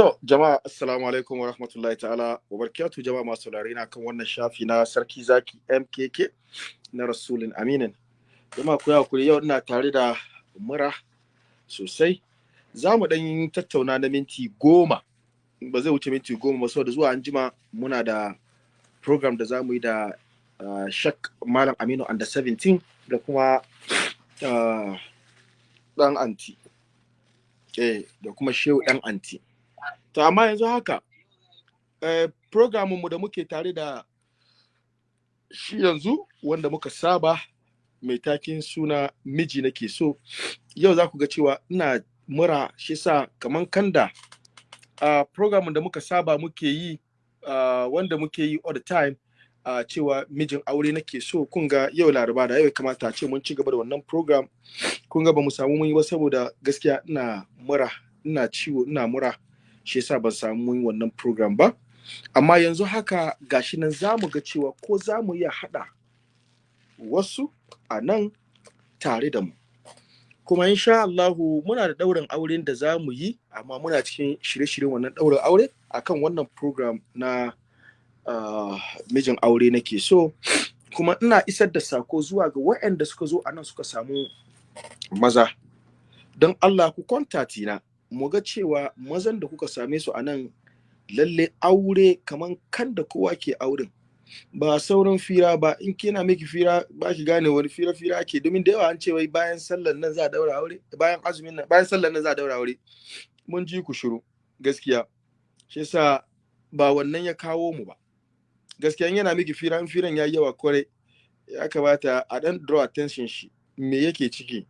To, jama'a assalamu alaikum wa rahmatullahi ta'ala wa barakatuh jama'a masu saurare na kan wannan shafi na sarki zaki MKK na Rasulun Aminin. Jama'a ku haƙuri yau ina tare da mura sosai. Za mu ɗan tattauna na minti goma. Ba zai wuce minti goma ba saboda zuwa anjima muna da program da za mu yi da uh, Shak Malam Aminu under 17 da kuma uh, ɗan anti. Eh, da kuma shehu ɗan anti. To amma yanzu haka eh, mu da muke tare da shi yanzu wanda muka saba mai takin suna miji nake so yau za ku ga cewa ina mura shi sa kaman kanda uh, program da muka saba muke yi wanda muke yi all the time uh, cewa mijin aure nake so. Kun ga yau laraba da yau kamata a ce mun ci gaba da wannan program kun ga ba mu samu mun yi ba saboda gaskiya ina mura ina ciwo ina mura. Shi yasa ban samu mun yi wannan program ba. Amma yanzu haka gashi nan za mu ga cewa ko za mu iya haɗa wasu a nan tare da mu. Kuma insha Allahu muna da ɗaurin auren da za mu yi amma muna cikin shirye-shiryen wannan ɗaurin aure akan wannan program na uh, mijin aure nake so. Kuma ina isar da sako zuwa ga waɗanda suka zo a nan suka samu maza. Don Allah ku kwantati na. Mu ga cewa mazan da kuka same su a nan lalle aure kaman kan da kowa ke auren. Ba sauran fira ba in kina miki fira ba ki gane wani fira fira ake. Domin da yawa an ce wai bayan sallar nan za a daura aure bayan azumin nan bayan sallar nan za a daura aure. Mun ji ku shiru gaskiya. Shi yasa ba wannan ya kawo mu ba. Gaskiya in yana miki fira in firan yayi yawa ƙwarai ya kamata a dan draw attention shi me yake ciki.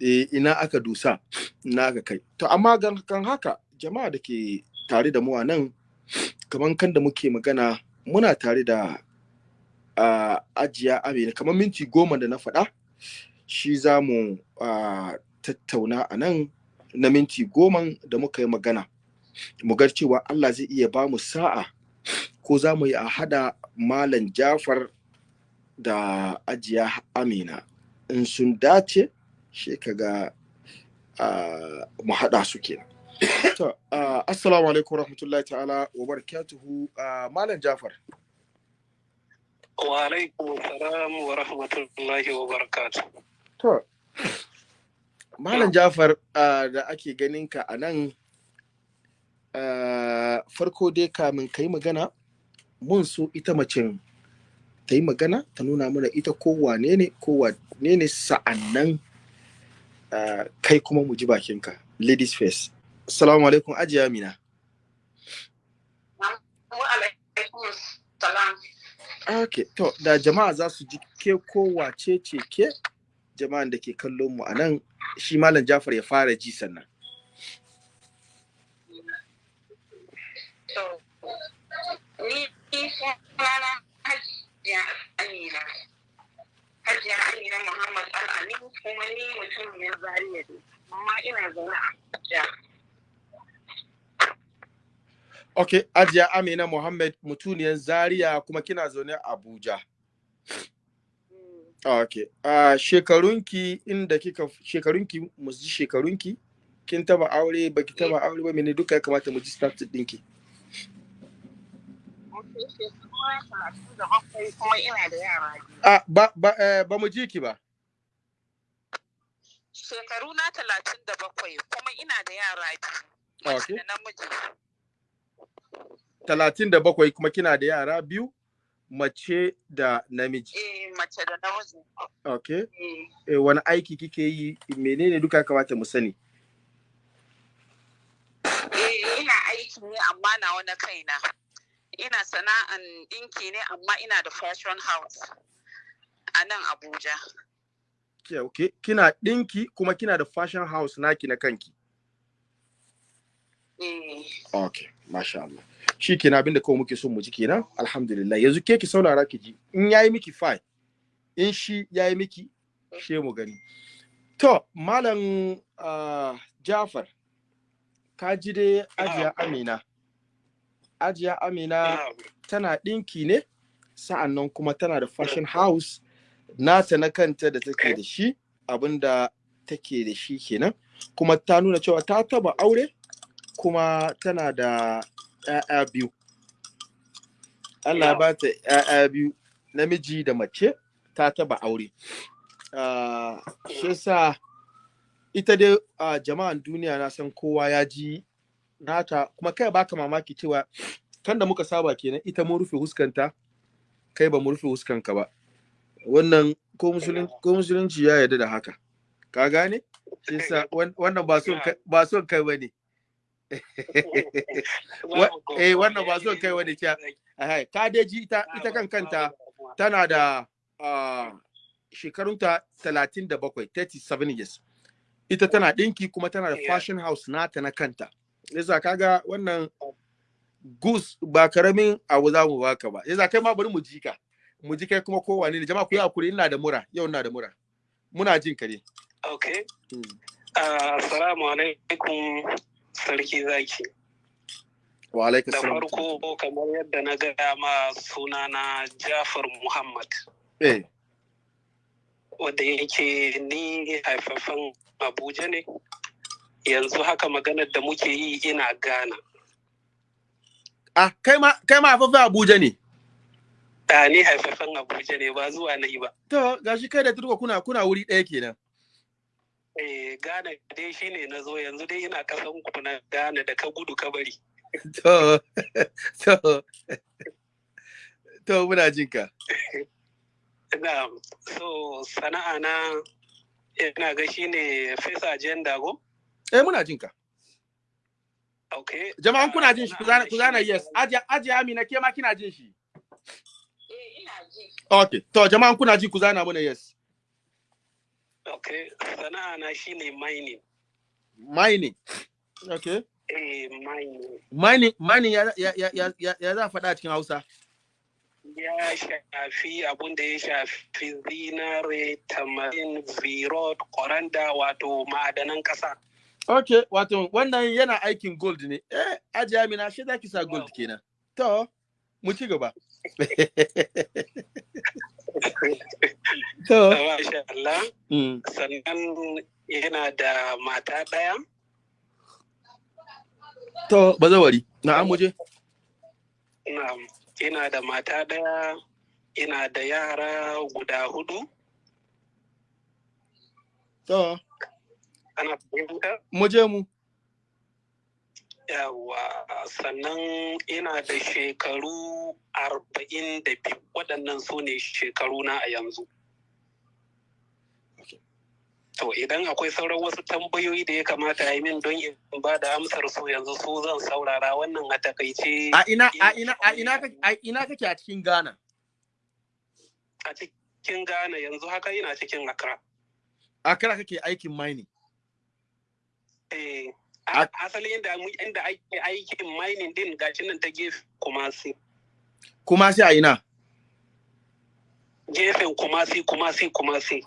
E, ina aka dusa ina aka kai. To amma kan haka jama'a da ke tare da mu a nan kamar kan da muke magana muna tare da ajiya amina. Kamar minti goma da na faɗa shi za mu tattauna a nan na minti goma da muka yi magana. Mu ga cewa Allah zai iya ba mu sa'a ko za mu yi a hada malam jafar da ajiya amina. In sun dace shi kaga uh, mu haɗa su kenan. to assalamu alaikum rahmatullahi ta'ala wa barakatuhu. Uh, malam jafar. Wa alaikum salam wa rahmatullahi wa barakatuh. To malam jafar da ake ganin ka a nan farko dai kamin ka yi magana mun so ita macen ta yi magana ta nuna mana ita ko wane ne ko wane ne sa'an nan kai kuma mu ji bakinka. Ladies first. Assalamu alaikum ajiya amina. Ok to da jama'a za su ji ke ko wace ce ke? Jama'an da ke kallon mu a nan shi malam jafar ya fara ji sannan. Ni sunana hajiya amina hajiya amina muhammad al'amin kuma ni ne zariya ne amma ina zaune a abuja. Ok ajiya amina muhammad mutuniyar zaria kuma kina zaune a abuja. Ok uh, shekarunki inda kika shekarunki mu ji shekarunki kin taba aure baki taba aure ba mene duka ya kamata mu ji start dinki Ah, ba, ba, eh, ba mu ji ki ba. Shekaru na talatin da bakwai kuma ina da yara biyu. Okay. Da namiji. Talatin da bakwai kuma kina da yara biyu, mace da namiji. Eh, mace da namiji. Okay. Eh, Eh, wani aiki kike yi, menene duka kamata mu sani? eh, ina aiki ne amma na wani kaina. Ina sana'an ɗinki ne amma ina da fashion house a nan Abuja. Okay. Kina ɗinki kuma kina da fashion house naki na kanki. Eh, Okay, masha Allah. Shi kenan abin da kawai muke so mu ji kenan, alhamdulillah. Yanzu ke ki saurara ki ji, in yayi miki fine, in shi yayi miki, she mu gani. To, Malam uh, Jafar, ka ji dai Ajiya Amina. Ajiya Amina tana ɗinki ne, sa'an nan kuma tana da fashion house, nata na kanta da take da shi, abin da take da shi kenan. Kuma ta nuna cewa ta taba aure, kuma tana da ‘ya'ya biyu. Allah ba ta ‘ya'ya biyu, namiji da mace, ta taba aure. Ah, shi sa ita dai ah, jama'an duniya na san kowa ya ji nata, kuma kai baka mamaki cewa kan da muka saba kenan ita mun rufe huskanta, kai ba mu rufe huskanka ba. Wannan ko musulun- ko musulunci ya yarda da haka. Ka gane? Shi sa wan- wannan ba son kai ba ba ne. Wa- eh, wannan ba son kai wani kya- Ahai, ka dai ji ita ita kan kanta tana da shekarunta 37 37 years ita tana ɗinki kuma tana da fashion house nata na kanta yasa kaga wannan goose ba ƙaramin abu za mu baka ba yasa kai ma bari mu ji ka mu ji kai kuma kowane ne jama'a ku yi haƙuri ina da mura yau ina da mura muna jin ka ne Okay. Mm. Ah, Assalamu alaikum sarki zaki. wa alaikum Da farko kamar yadda na gaya ma sunana Jafar Muhammad eh wanda yake ni haifafan Abuja ne. Yanzu haka maganar da muke yi ina Ghana. ah kai ma kai ma afafa Abuja ne A ni haifafan Abuja ne ba zuwa na yi ba. to gashi kai da turko kuna kuna wuri ɗaya kenan Eh, Ghana dai shine na zo yanzu dai ina kasan ku na Ghana da ka gudu ka bari. To, to, to muna jin ka. Ina so sana'a na ina ga shine fesa agenda go. Eh muna jin ka. Okay. Jama'an kuna jin shi ku zana yes. Aje aje Amina ke ma kina jin shi. Okay. To jama'an kuna ji ku zana mana yes. Okay. Sana'a na shine mining. Mining. Okay. Eh, mining. Mining mining ya ya ya ya, ya, za faɗa cikin Hausa. Ya shafi abun da ya shafi zinare, tamarin, virot, koranda wato ma'adanan ƙasa. Okay, wato wannan yana aikin gold ne. Eh, aje Amina shi za ki sa gold kenan. To, mu ci gaba. To, Allah. mm. Sannan yana da mata ɗaya. to bazawari. Na'am muje. Na'am. Ina da mata ɗaya, ina da yara guda huɗu. To, Ana fahimta? muje mu. Yawa sannan ina da shekaru arba'in da biyu waɗannan su ne shekaru na a yanzu. To idan akwai sauran wasu tambayoyi da ya kamata a yi min don in ba da amsar su yanzu su zan saurara wannan a taƙaice A ina a ina a ina kake a ina kake a cikin Ghana? a cikin Ghana yanzu haka ina cikin Accra. Accra kake aikin mining. Eh, A- a- asali inda mu- inda ake aikin mining din gashi nan ta gefe Kumasi. Kuma sai a ina? Gefen Kumasi, Kumasi, Kumasi.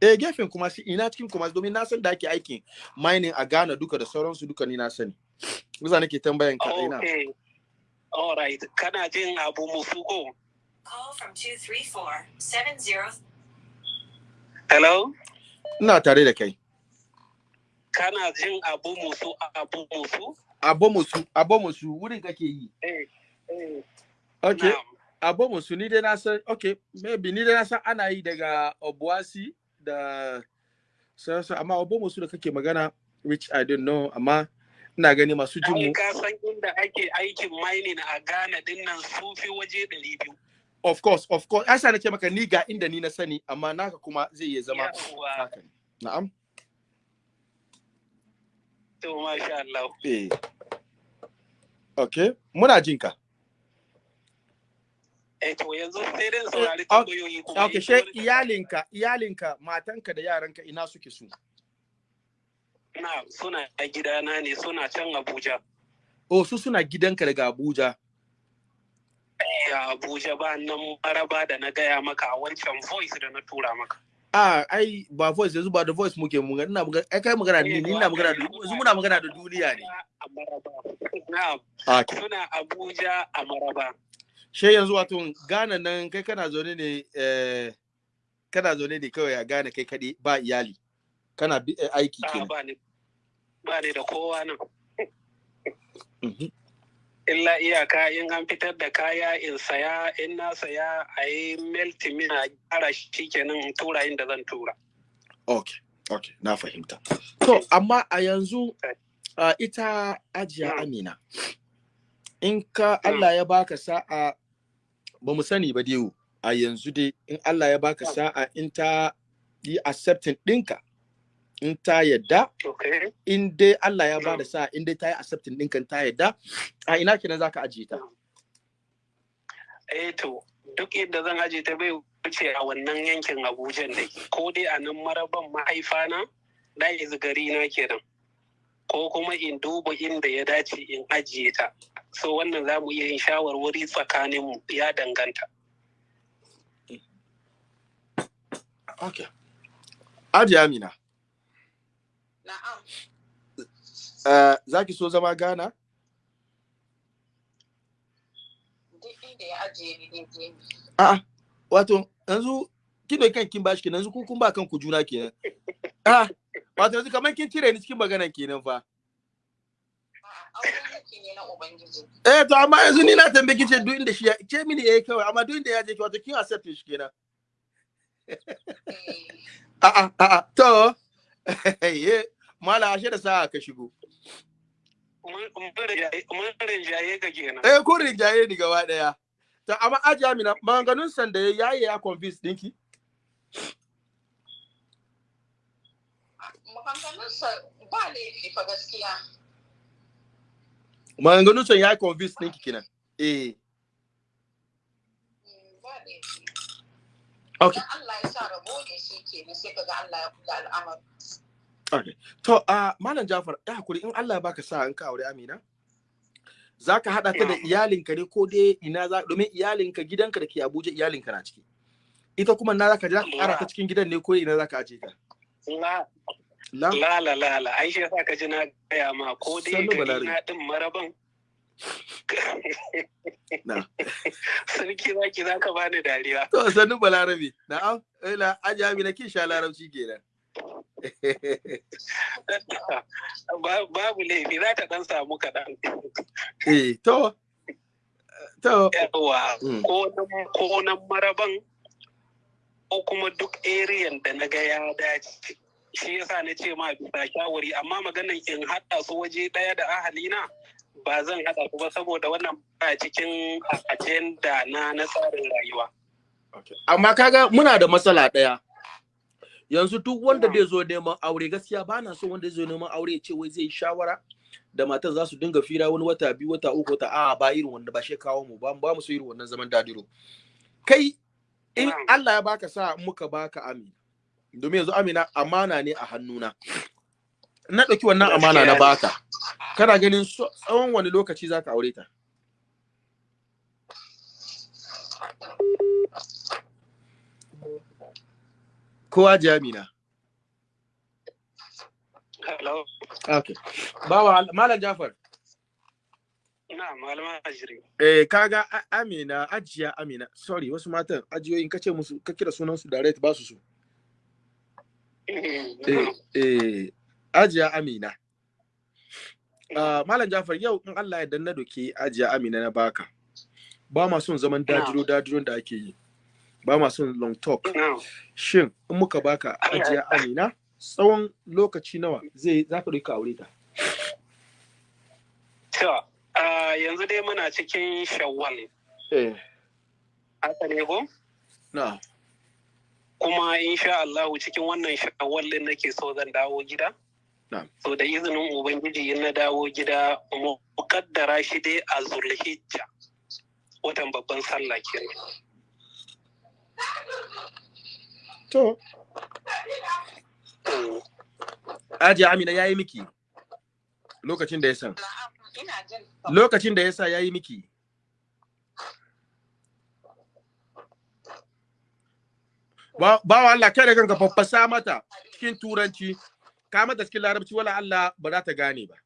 Eh gefen kuma shi ina cikin kuma domin na san da ake aikin mining a Ghana duka da sauransu duka ni na sani. Musa nake tambayan ka ina. Okay. All right. Kana jin abu musuko? Call from 234-70. Hello? Ina tare da kai. Kana jin abu musu abu musu? Abomusu, abomusu wurin kake yi. Eh. eh, Okay. na'am. Abomusu ni dai na san okay, maybe ni dai na san ana yi daga Obuasi da sauransu amma abomusu da kake magana which I don't know amma ina gani masu jin mu ka san inda ake aikin mining a Ghana ɗin nan sun fi waje ɗari biyu. of course of course asa nake maka ni ga inda ni na sani amma naka kuma zai iya zama haka. Na'am. To masha Allah. Eh. Okay, muna jin ka. Eh to yanzu sai dai saurari ok- tambayoyi kuma. Okay, she iyalinka, iyalinka, matanka da yaranka ina suke su? Na suna a gidana ne suna can Abuja. Oh, su suna gidanka daga Abuja. Ya Abuja ba nan maraba da na gaya maka a wancan voice da na tura maka. Ah, ai ba voice yanzu ba da voice muke mu ina magana ai kai magana ni ni ina magana da yanzu muna magana da duniya ne. Na'am. Suna Abuja a Maraba. She yanzu wato Ghana nan kai kana zaune ne eh kana zaune ne kawai a Ghana kai kaɗai ba iyali. Kana bi- eh, aiki kenan. ba ni ba ni da kowa nan. Illa iyaka in an fitar da kaya in saya in na saya a yi melti min a gyara shi kenan in tura inda zan tura Okay, okay, na fahimta. To, amma a yanzu uh, ita ajiya Mm. Amina, in ka Allah ya baka sa'a ba mu sani ba dai a yanzu dai in Allah ya baka Mm. sa'a in ta yi accepting ɗinka, in ta yadda, okay in dai Allah ya ba da Mm. sa'a in dai ta yi accepting ɗinka ta yadda, a ina kenan za ka ajiye ta? eh to duk inda zan aje ta bai wuce a wannan yankin abuja ne ko dai a nan maraban mahaifana da yanzu gari na kenan ko kuma in duba inda ya dace in ajiye ta so wannan za mu iya yin shawarwari tsakaninmu ya danganta Okay. Ajiya Amina, Na'am. uh, za ki so zama Ghana? A'a, wato yanzu kin da kan kin bashi kenan yanzu ku kun ba kanku juna kenan. Ah, wato yanzu kamar kin cire ni cikin maganan kenan fa. A'a. Eh to amma yanzu ni na tambaye kice duk inda shi ya ce mini eh kawai amma duk inda ya je ki wato kin accept shi kenan. Eh, A'a a'a to mala ashe da sa'a ka shigo. Mun- mun rinjaye- mun rinjaye ka kenan Eh ko rinjaye ni gaba ɗaya. To amma aji Amina maganganun san da ya yi ya convince dinki. Maganganun san ya yi convince dinki kenan. Eh Mm, okay. Allah ya sa rabo ne shi kenan sai kaga Allah ya kula al'amari. Okay. To, uh, Malam Jafar, ya haƙuri in Allah baka sa an ka aure Amina, za ka haɗa ta da iyalinka ne ko dai ina za domin iyalinka gidanka da ke Abuja iyalinka na ciki. Ita kuma na za ka za ka ƙara ta cikin gidan ne ko ina za ka aje ta. La La? la la ai shi yasa ka ji na gaya ma ko dai gari na din maraban Na. sarki zaki za ka bani dariya To, sannu Balarabe. Na'am, ila aje Amina kin sha larabci kenan. Ba- babu laifi za ta dan samu kaɗan eh, to. To, yawa Mm. ko nan maraban ko kuma duk ariyan da na ga ya dace shi yasa na ce ma bisa shawari amma maganan in haɗa su waje ɗaya da ahalina ba zan haɗa su ba saboda wannan ba cikin ajenda na na tsarin rayuwa amma kaga muna da matsala ɗaya. Yanzu duk wanda zai zo neman aure gaskiya ba na so wanda zai zo neman aure ya ce wai zai shawara da matan za su dinga fira wani wata biyu wata uku wata a'a ba irin wanda ba shi kawo mu ba ba mu so irin wannan zaman dadiro. Kai in. Allah ya baka sa muka baka amina domin yanzu amina amana ne a hannuna. Na ɗauki wannan amana na baka. Kana ganin tsawon wani lokaci za ka aure ta? Kowa ji amina hello okay bawa malam jafar na malama ajiri Eh, kaga Amina, ajiya Amina, sorry, wasu matan ajiyoyin kace musu ka kira sunan su direct ba su su. Eh, eh, ajiya Amina. Ah, Malam Jafar yau in Allah ya danna doke ajiya Amina na baka. Ba ma son zaman dajiro dajiron da ake yi. Ba ma son long talk. Shin in muka baka ajiya Amina, tsawon lokaci nawa zai za ka ka aure ta? ah, yanzu dai muna cikin shawwal. Eh, haka ne ko? Na. kuma insha Allah cikin wannan shawwal din nake so zan dawo gida. So da izinin ubangiji in na dawo gida mu kaddara shi dai a zulhijja watan babban sallah kenan. To, ajiya Amina yayi miki lokacin da ya san. Lokacin da yasa yayi miki? Ba ba Allah kai da kanka faffasa mata cikin turanci. Ka mata cikin larabci wala Allah ba za ta gane ba.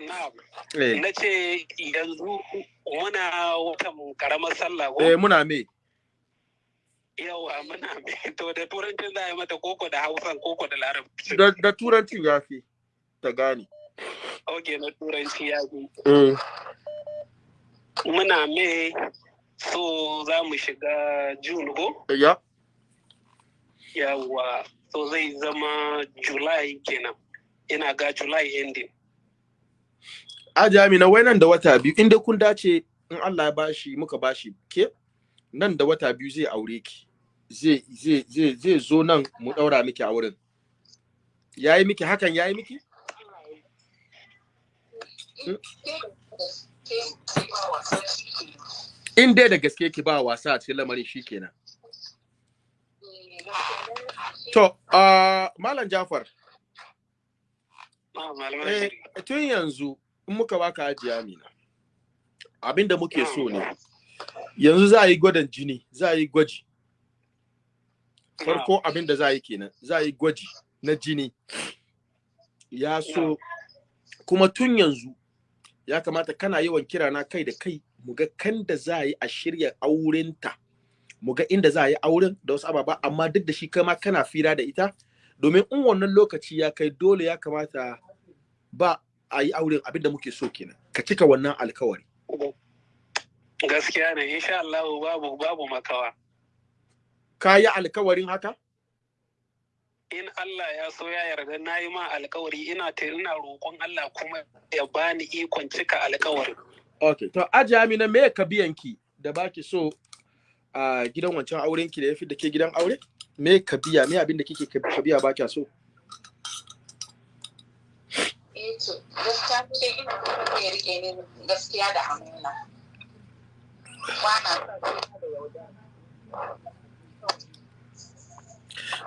Na ce yanzu muna watan karamar sallah ko? Eh muna me? Yawa muna mai to da turancin za a yi mata koko da hausan koko da larabci. Da, da turanci ya fi ta gane. Na turanci ya fi. Mm. muna mai so za mu shiga june ko? Ya. yawwa so zai zama july kenan. Ina ga july ending. Aji Amina wai nan da wata biyu inda kun dace in Allah ya bashi muka bashi ke nan da wata biyu zai aure ki. Zai zai zai zai zo nan mu daura miki a wurin. Yayi miki hakan yayi miki? In dai da gaske ki ba wasa a cikin lamarin shikenan. To, uh, Malam Jafar, malaman eh, tun yanzu in muka baka Aji Amina. Abinda muke so ne. Yanzu za a yi gwadon jini, za a yi gwaji. farko abin da za a yi kenan za a yi gwaji na jini ya so kuma tun yanzu ya kamata kana yawan kira na kai da kai mu ga kan da za a yi a shirya aurenta mu ga inda za a yi auren da wasu ababa amma duk da shi kai ma kana fira da ita domin in wannan lokaci ya kai dole ya kamata ba a yi auren abin da muke so kenan ka cika wannan alkawari gaskiya ne insha Allah babu babu makawa ka yi alkawarin haka in Allah ya so ya yarda na yi ma alkawari ina ta ina roƙon Allah kuma ya bani ikon cika alkawarin Okay, to Aji Amina me ka biyanki da baki so a gidan wancan auren ki da yafi da ke gidan aure? Me ka biya? Me abin da kike ka biya baki so? Eh to, gaskiya ni dai ina kuma ya riƙe ni gaskiya da amana. Ba na son kuma da yaudara.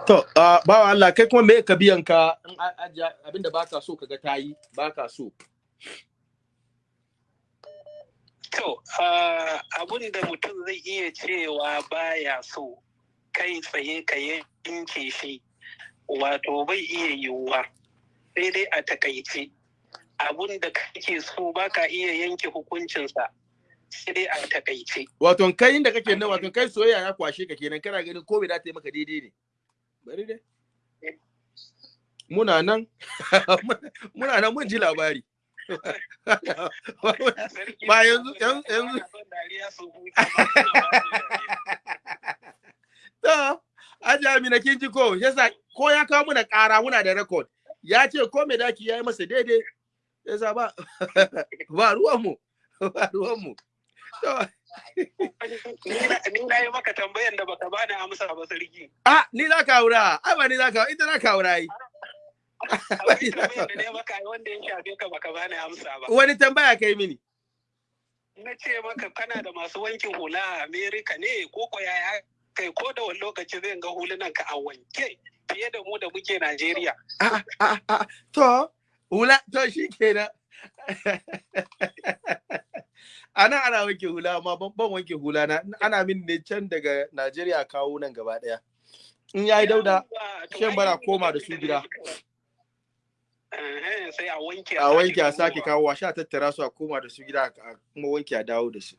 To, uh, bawa Allah kai kuma me ka biyan ka in a- aji abin da baka so kaga tayi, baka so. To, ah, abin da mutum zai iya cewa baya so kai tsaye ka yanke shi, wato bai iya yiwuwa, sai dai a taƙaice. Abin da kake so baka iya yanke hukuncinsa, sai dai a taƙaice. Wato kai inda kake nan wato kai soyayya ya kwashe ka kenan kana ganin ko da ta yi maka daidai ne. Bari dai. Muna nan muna nan mun ji labari. Ba yanzu- yanzu-. To, Aji Amina kin ji ko, yasa ko ya kawo muna ƙara muna da record. Ya ce ko me daki ya yi masa daidai. Yasa ba ba ruwan mu. Ba ruwan mu. Ni na- yi maka tambayan da baka bani amsa ba sarki. ah, ni za ka aura. Ai ba ni za ka, ita za ka aura yi. Akwai tambayan da ne maka wanda ya shafe ka baka bani amsa ba. Wani tambaya kai mini. Na ce maka kana da masu wankin hula a Amerika ne ko ko yaya kai ko da wani lokaci zai ga hulunan ka a wanke fiye da mu da muke Najeriya. Ah, ah, ah, to, hula, to shi kenan. ana ana wanke hula amma ban wanke hula na ana min ne can daga Najeriya kawo nan gaba ɗaya. In yayi dauda shan ai bara koma da su da gida. Sai a wanke a wanke a sake kawo a sha tattara su a koma da su gida a kuma wanke a dawo da su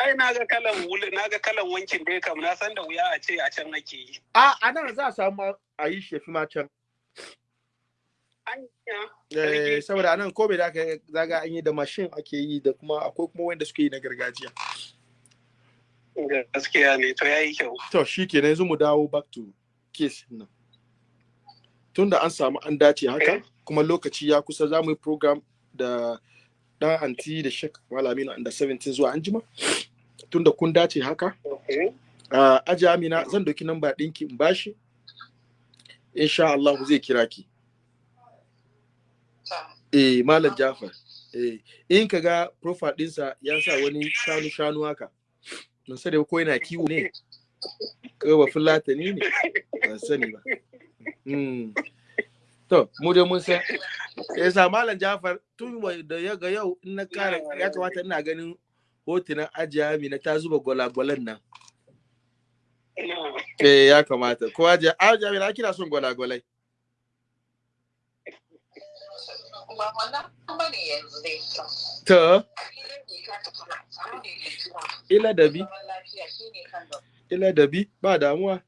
Ai na ga kalan wuli na ga kalan wankin dai kam na san da wuya a ce a can ake yi. a a nan za a samu a yi shefi ma can. Eh, saboda nan ko bai da aka zaga an yi da mashin ake yi da kuma akwai kuma wanda suke yi na gargajiya. Gaskiya ne to yayi kyau. to shi kenan yanzu mu dawo back to case nan. Tunda an samu an dace haka kuma lokaci ya kusa za mu yi program da dan anti da shek malamina under 17 zuwa anjima. Tunda kun dace haka Okay. uh, aji amina zan doki namba ɗinki in bashi. Insha Allah zai kira ki. Eh malam Jafar eh in ka ga profile ɗinsa ya sa wani shanu shanu haka ban sani ba ko yana kiwo ne ko ba fulatani ne ban sani ba mm. to mu dai mun san ya sa malam Jafar tun da ya ga yau in na kara ya kamata ina ganin hotunan ajiya amina ta zuba gwalagwalan nan Na. Eh ya kamata. Ko aje na kina son gwalagwalai. Ba wannan ba ne yanzu dai. To, ila da bi, ila da bi. Ba damuwa.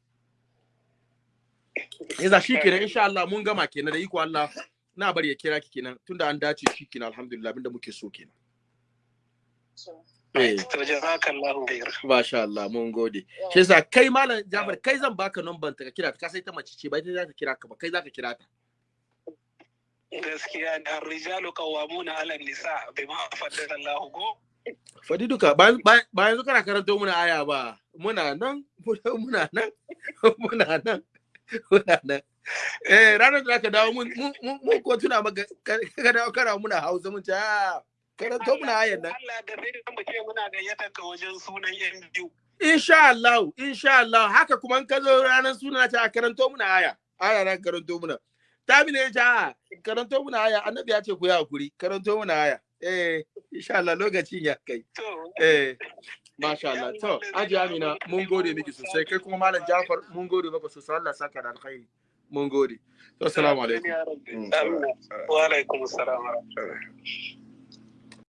Iza shi kenan insha Allah mun gama kenan da iko Allah. na bari ya kira ki kenan tunda an dace shi kenan alhamdulillah abin da muke so kenan. Eh. Jazakallahu khair masha Allah mun gode. Shi yasa kai malam Jafar kai zan baka number ta ka kira ta. Ka sai ta mace ce ba ita za ta kira ka ba kai za ka kira ta. Gaskiya da rijalu qawwamuna 'ala nisa bima faddala Allahu go. Fadi duka bayan yanzu kana karanto muna aya ba. Muna nan muna nan muna nan muna nan. Eh ranar da aka dawo mun mun ko tuna maka ka dawo kana muna Hausa mun ce ah karanto muna ayan nan. Allah da sai mu ce muna gayyatar ka wajen sunan yan biyu. Insha Allah insha Allah. Haka kuma in ka zo ranar suna ta karanto muna aya. Aya ran karanto muna. Ne ja karanto muna aya. Annabi ya ce ku yi haƙuri karanto muna aya. Eh insha Allah lokacin ya kai. To. Eh masha Allah. to aji Amina mun gode miki sosai. Kai kuma malam Jafar mun gode maka sosai. Allah saka da alkhairi. Mun gode. To assalamu alaikum. Mm. Wa alaikum assalam.